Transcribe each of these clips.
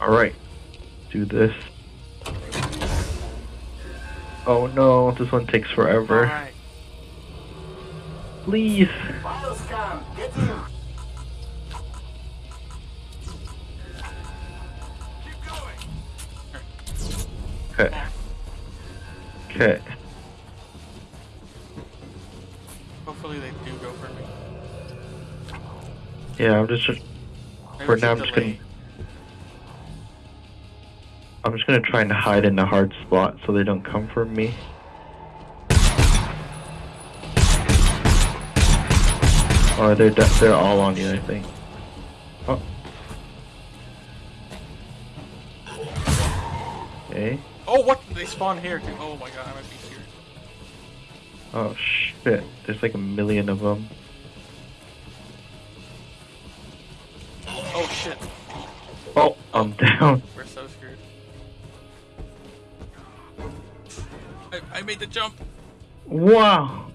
Alright. Do this. Oh no, this one takes forever. Please. Bioscan, get in. Okay. Okay. Hopefully they do go for me. Yeah, I'm just Maybe For now, I'm just gonna-. I'm just gonna try and hide in a hard spot so they don't come for me. Oh, they're de- they're all on you, I think. Oh. Okay. Oh, what? They spawn here too. Oh my god, I might be serious. Oh shit! There's like a million of them. Oh shit. Oh, I'm down. Jump. Wow.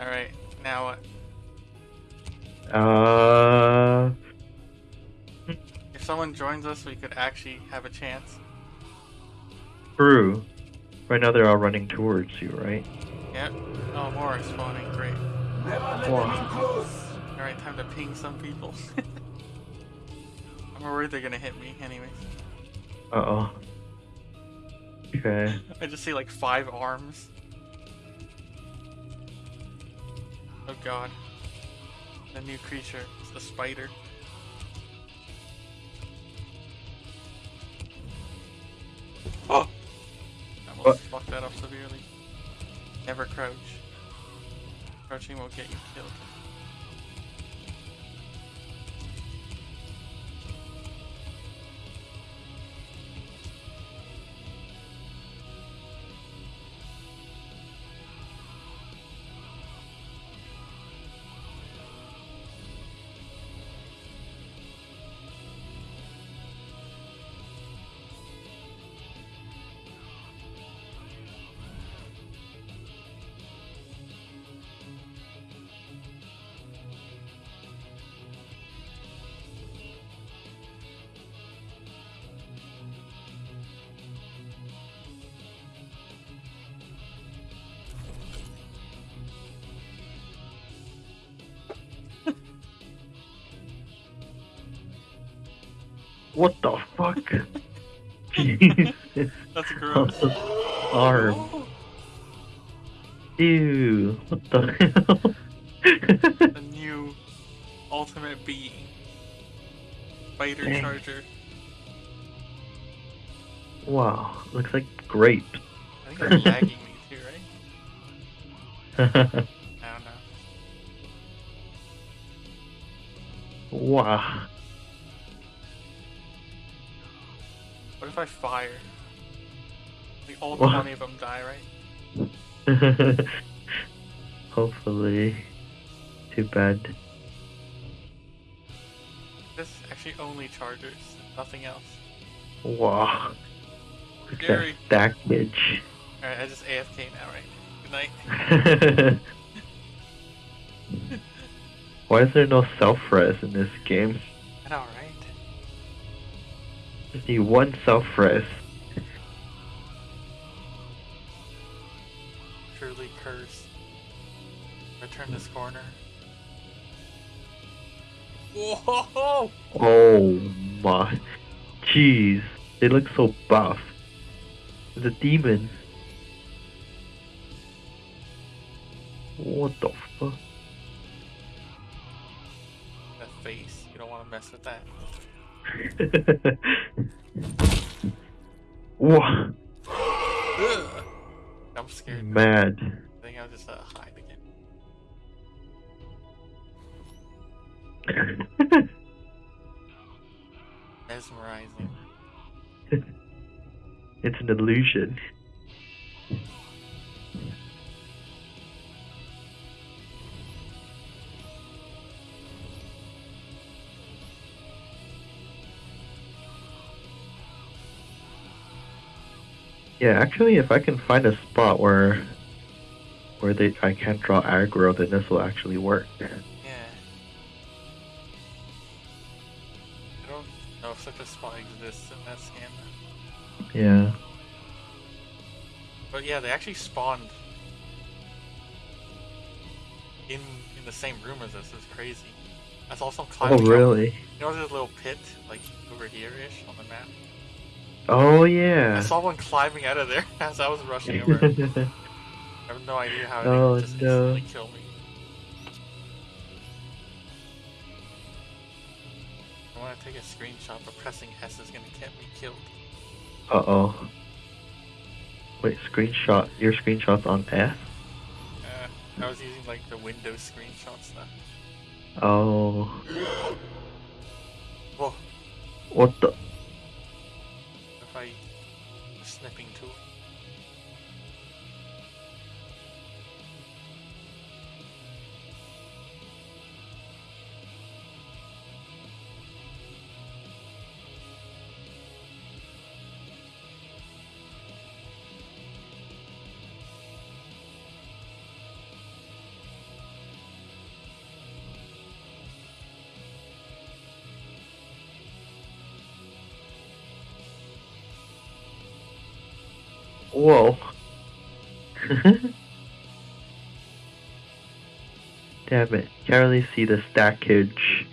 Alright, now what? Uh. If someone joins us, we could actually have a chance. True. Right now they're all running towards you, right? Yep. Oh, more are spawning. Great. Never let Wow. them in close. Alright, time to ping some people. I'm worried they're gonna hit me anyways. Uh oh. Okay. I just see like five arms. Oh god. The new creature. It's the spider. Oh! I almost What? fucked that up severely. Never crouch. Crouching will get you killed. What the fuck? Jesus. That's gross. Arm. Ew. What the hell? a new ultimate being. Spider Dang. charger. wow. Looks like grapes. I think they're lagging me too, right? I don't know. wow. What if I fire? Like all What? 20 of them die, right? Hopefully. Too bad. This actually only chargers, nothing else. Wow. Scary. that stackage. Alright, I just AFK now, right? Good night. Why is there no self-res in this game? I know, right? Just need one self-res. Truly cursed. Return this corner. Whoa! Oh my. Jeez. They look so buff. The demon. What the fuck? That face. You don't want to mess with that. Ugh. I'm scared. Mad. I think I'll just uh, hide again. Mesmerizing. it's an illusion. Yeah, actually, if I can find a spot where where they I can't draw aggro, then this will actually work. Yeah. I don't know if such a spot exists in this game. Yeah. But yeah, they actually spawned in in the same room as us. It's crazy. I saw some climbing. Oh really? Up. You know, there's a little pit like over here ish on the map. Oh, yeah. I saw one climbing out of there as I was rushing over. I have no idea how it Oh, just no. instantly killed me. I want to take a screenshot, but pressing S is gonna get me killed. uh oh. Wait, screenshot. Your screenshot's on F? Uh, I was using like the Windows screenshot stuff. Oh. Whoa, What the? Whoa. Damn it. Can't really see the stackage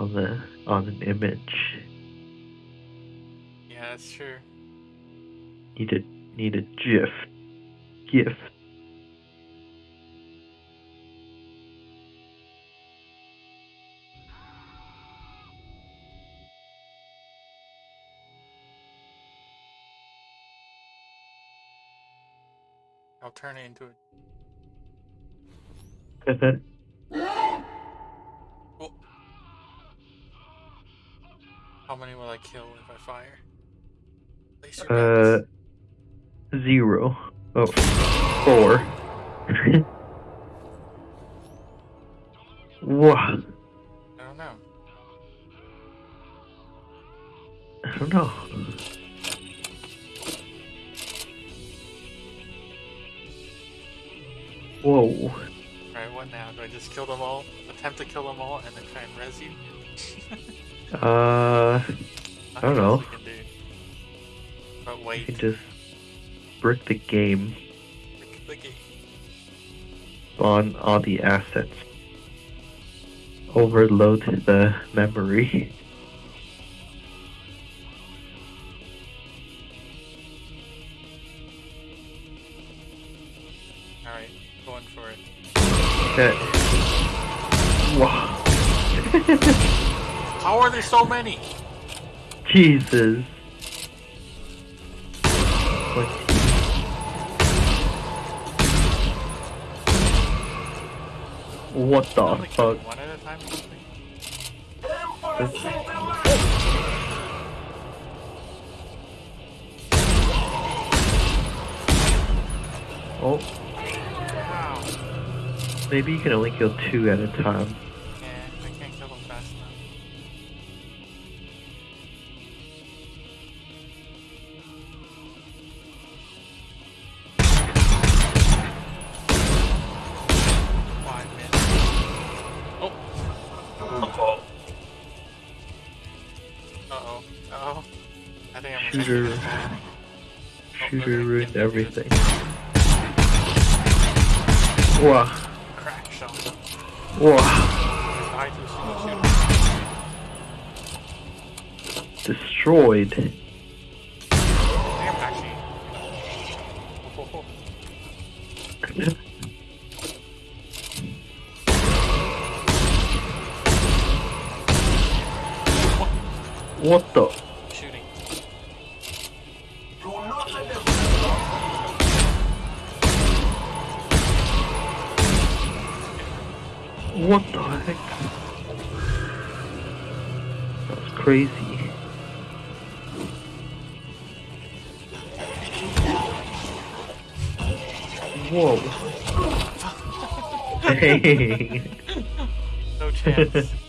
on the on an image. Yeah, that's true. Need a need a GIF. GIF. I'll turn it into a. Oh. How many will I kill if I fire? Uh bets. zero. Oh four. Whoa. I don't know. I don't know. Whoa. Alright, what now? Do I just kill them all? Attempt to kill them all and then try and res you? Uh, I don't know. Do. But you wait, can just brick the game click the game. on all the assets. Overload the memory. Going for it. Okay. Wow. How are there so many? Jesus. What? What the fuck? one at a time or something? Empobrecete más. Oh. Maybe you can only kill two at a time. Yeah, I can't kill them fast enough. Oh. Uh-oh. Uh-oh. Uh-oh. I think I'm Shooter. Shooter ruined everything. Wow. Destroyed. What the? What the heck? That's crazy. Whoa. Dang. No chance.